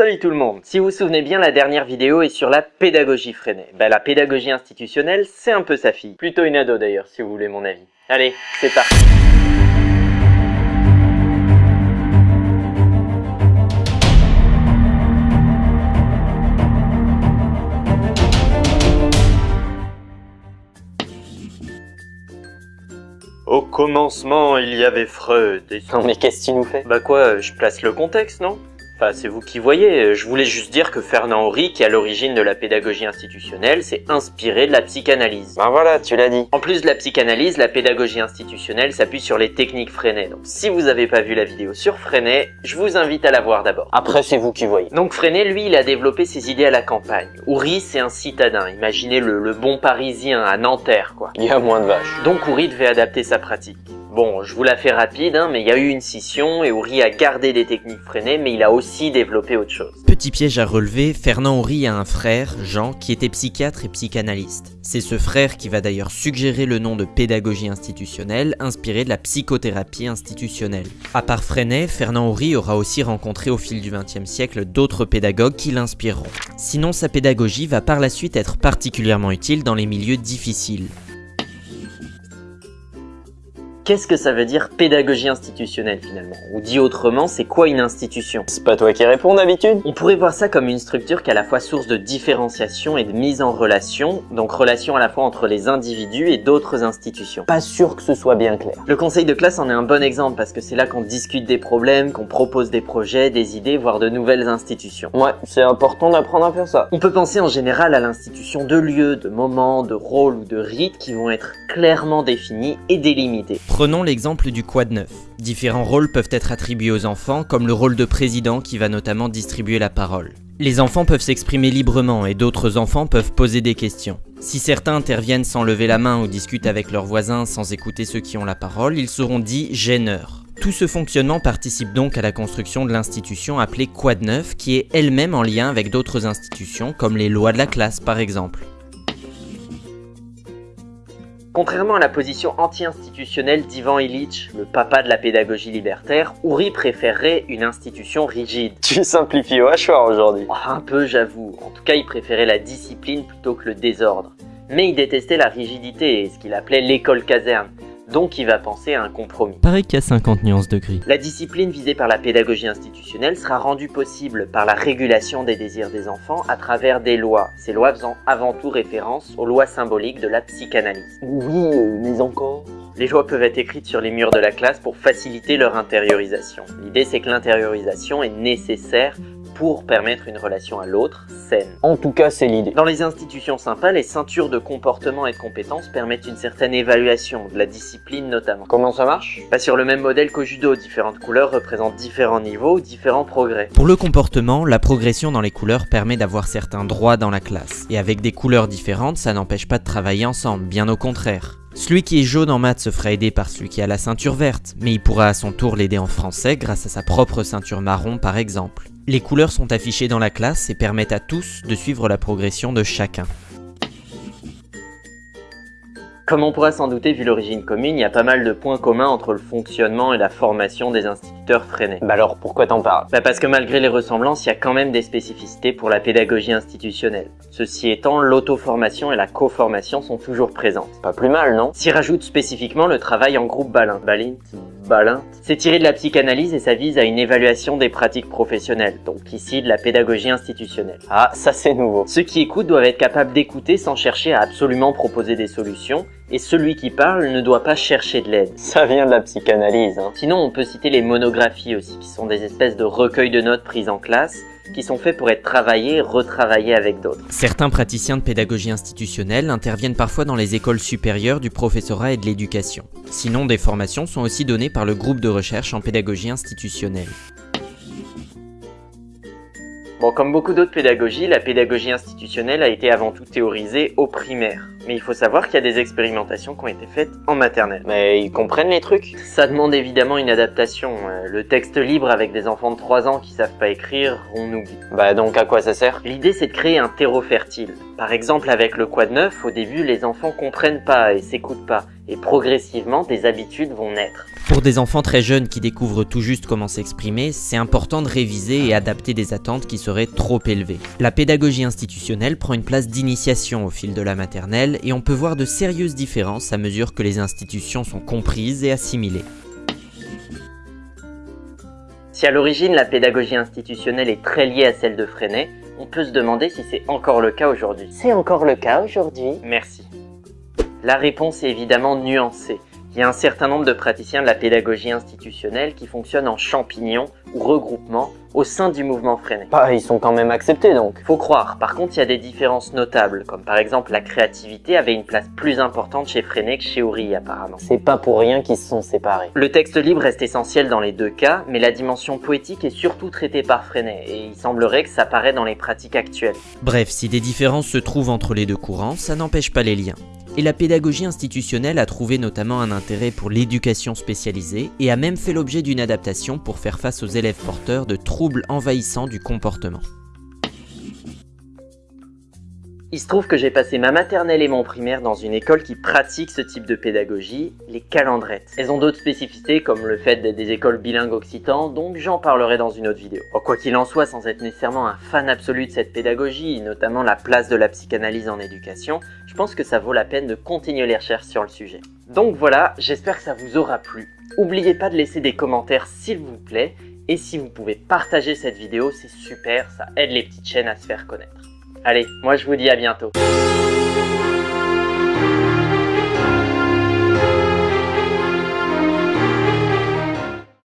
Salut tout le monde Si vous vous souvenez bien, la dernière vidéo est sur la pédagogie freinée. Bah, la pédagogie institutionnelle, c'est un peu sa fille. Plutôt une ado d'ailleurs, si vous voulez mon avis. Allez, c'est parti Au commencement, il y avait Freud et... Non mais qu'est-ce que tu nous fais? Bah quoi, je place le contexte, non? Enfin, c'est vous qui voyez, je voulais juste dire que Fernand Horry, qui est à l'origine de la pédagogie institutionnelle, s'est inspiré de la psychanalyse. Ben voilà, tu l'as dit. En plus de la psychanalyse, la pédagogie institutionnelle s'appuie sur les techniques Freinet. Donc si vous n'avez pas vu la vidéo sur Freinet, je vous invite à la voir d'abord. Après, c'est vous qui voyez. Donc Freinet, lui, il a développé ses idées à la campagne. Horry, c'est un citadin, imaginez le, le bon parisien à Nanterre, quoi. Il y a moins de vaches. Donc Horry devait adapter sa pratique. Bon, je vous la fais rapide, hein, mais il y a eu une scission et Horry a gardé des techniques freinées, mais il a aussi développé autre chose. Petit piège à relever, Fernand Horry a un frère, Jean, qui était psychiatre et psychanalyste. C'est ce frère qui va d'ailleurs suggérer le nom de pédagogie institutionnelle, inspiré de la psychothérapie institutionnelle. À part Freinet, Fernand Horry aura aussi rencontré au fil du XXe siècle d'autres pédagogues qui l'inspireront. Sinon, sa pédagogie va par la suite être particulièrement utile dans les milieux difficiles. Qu'est-ce que ça veut dire pédagogie institutionnelle finalement Ou dit autrement, c'est quoi une institution C'est pas toi qui réponds d'habitude On pourrait voir ça comme une structure qui est à la fois source de différenciation et de mise en relation, donc relation à la fois entre les individus et d'autres institutions. Pas sûr que ce soit bien clair. Le conseil de classe en est un bon exemple parce que c'est là qu'on discute des problèmes, qu'on propose des projets, des idées, voire de nouvelles institutions. Ouais, c'est important d'apprendre à faire ça. On peut penser en général à l'institution de lieux, de moments, de rôles ou de rites qui vont être clairement définis et délimités. Prenons l'exemple du quad 9. Différents rôles peuvent être attribués aux enfants, comme le rôle de président qui va notamment distribuer la parole. Les enfants peuvent s'exprimer librement et d'autres enfants peuvent poser des questions. Si certains interviennent sans lever la main ou discutent avec leurs voisins sans écouter ceux qui ont la parole, ils seront dits gêneurs. Tout ce fonctionnement participe donc à la construction de l'institution appelée Quad 9 qui est elle-même en lien avec d'autres institutions comme les lois de la classe par exemple. Contrairement à la position anti-institutionnelle d'Ivan Illich, le papa de la pédagogie libertaire, Ouri préférerait une institution rigide. Tu simplifies au hachoir aujourd'hui. Oh, un peu j'avoue, en tout cas il préférait la discipline plutôt que le désordre. Mais il détestait la rigidité et ce qu'il appelait l'école caserne, donc il va penser à un compromis. Pareil qu'il y a 50 nuances de gris. La discipline visée par la pédagogie institutionnelle sera rendue possible par la régulation des désirs des enfants à travers des lois, ces lois faisant avant tout référence aux lois symboliques de la psychanalyse. Oui, mais encore Les lois peuvent être écrites sur les murs de la classe pour faciliter leur intériorisation. L'idée c'est que l'intériorisation est nécessaire pour permettre une relation à l'autre saine. En tout cas, c'est l'idée. Dans les institutions sympas, les ceintures de comportement et de compétences permettent une certaine évaluation, de la discipline notamment. Comment ça marche? Pas sur le même modèle qu'au judo, différentes couleurs représentent différents niveaux ou différents progrès. Pour le comportement, la progression dans les couleurs permet d'avoir certains droits dans la classe. Et avec des couleurs différentes, ça n'empêche pas de travailler ensemble, bien au contraire. Celui qui est jaune en maths se fera aider par celui qui a la ceinture verte, mais il pourra à son tour l'aider en français grâce à sa propre ceinture marron par exemple. Les couleurs sont affichées dans la classe et permettent à tous de suivre la progression de chacun. Comme on pourra s'en douter vu l'origine commune, il y a pas mal de points communs entre le fonctionnement et la formation des Bah alors, pourquoi t'en parles? Bah parce que malgré les ressemblances, il y a quand même des spécificités pour la pédagogie institutionnelle. Ceci étant, l'auto-formation et la co-formation sont toujours présentes. Pas plus mal, non? S'y rajoute spécifiquement le travail en groupe balin. Balint Balin C'est tiré de la psychanalyse et ça vise à une évaluation des pratiques professionnelles, donc ici de la pédagogie institutionnelle. Ah, ça c'est nouveau. Ceux qui écoutent doivent être capables d'écouter sans chercher à absolument proposer des solutions, et celui qui parle ne doit pas chercher de l'aide. Ça vient de la psychanalyse, hein. Sinon, on peut citer les monographies aussi, qui sont des espèces de recueils de notes prises en classe, qui sont faits pour être travaillés et retravaillés avec d'autres. Certains praticiens de pédagogie institutionnelle interviennent parfois dans les écoles supérieures du professorat et de l'éducation. Sinon, des formations sont aussi données par le groupe de recherche en pédagogie institutionnelle. Bon, comme beaucoup d'autres pédagogies, la pédagogie institutionnelle a été avant tout théorisée au primaire. Mais il faut savoir qu'il y a des expérimentations qui ont été faites en maternelle. Mais ils comprennent les trucs Ça demande évidemment une adaptation. Euh, Le texte libre avec des enfants de 3 ans qui savent pas écrire, on oublie. Bah donc à quoi ça sert? L'idée c'est de créer un terreau fertile. Par exemple avec le quad 9, au début les enfants comprennent pas et s'écoutent pas. Et progressivement des habitudes vont naître. Pour des enfants très jeunes qui découvrent tout juste comment s'exprimer, c'est important de réviser et adapter des attentes qui seraient trop élevées. La pédagogie institutionnelle prend une place d'initiation au fil de la maternelle et on peut voir de sérieuses différences à mesure que les institutions sont comprises et assimilées. Si à l'origine la pédagogie institutionnelle est très liée à celle de Freinet, on peut se demander si c'est encore le cas aujourd'hui. C'est encore le cas aujourd'hui Merci. La réponse est évidemment nuancée. Il y a un certain nombre de praticiens de la pédagogie institutionnelle qui fonctionnent en champignons ou regroupement au sein du mouvement Freinet. Bah, ils sont quand même acceptés donc. Faut croire, par contre il y a des différences notables, comme par exemple la créativité avait une place plus importante chez Freinet que chez Oury apparemment. C'est pas pour rien qu'ils se sont séparés. Le texte libre reste essentiel dans les deux cas, mais la dimension poétique est surtout traitée par Freinet, et il semblerait que ça paraît dans les pratiques actuelles. Bref, si des différences se trouvent entre les deux courants, ça n'empêche pas les liens. Et la pédagogie institutionnelle a trouvé notamment un intérêt pour l'éducation spécialisée et a même fait l'objet d'une adaptation pour faire face aux élèves porteurs de troubles envahissants du comportement. Il se trouve que j'ai passé ma maternelle et mon primaire dans une école qui pratique ce type de pédagogie, les calendrettes. Elles ont d'autres spécificités comme le fait d'être des écoles bilingues occitans, donc j'en parlerai dans une autre vidéo. Oh, quoi qu'il en soit, sans être nécessairement un fan absolu de cette pédagogie, notamment la place de la psychanalyse en éducation, je pense que ça vaut la peine de continuer les recherches sur le sujet. Donc voilà, j'espère que ça vous aura plu. N'oubliez pas de laisser des commentaires s'il vous plaît, et si vous pouvez partager cette vidéo, c'est super, ça aide les petites chaînes à se faire connaître. Allez, moi je vous dis à bientôt.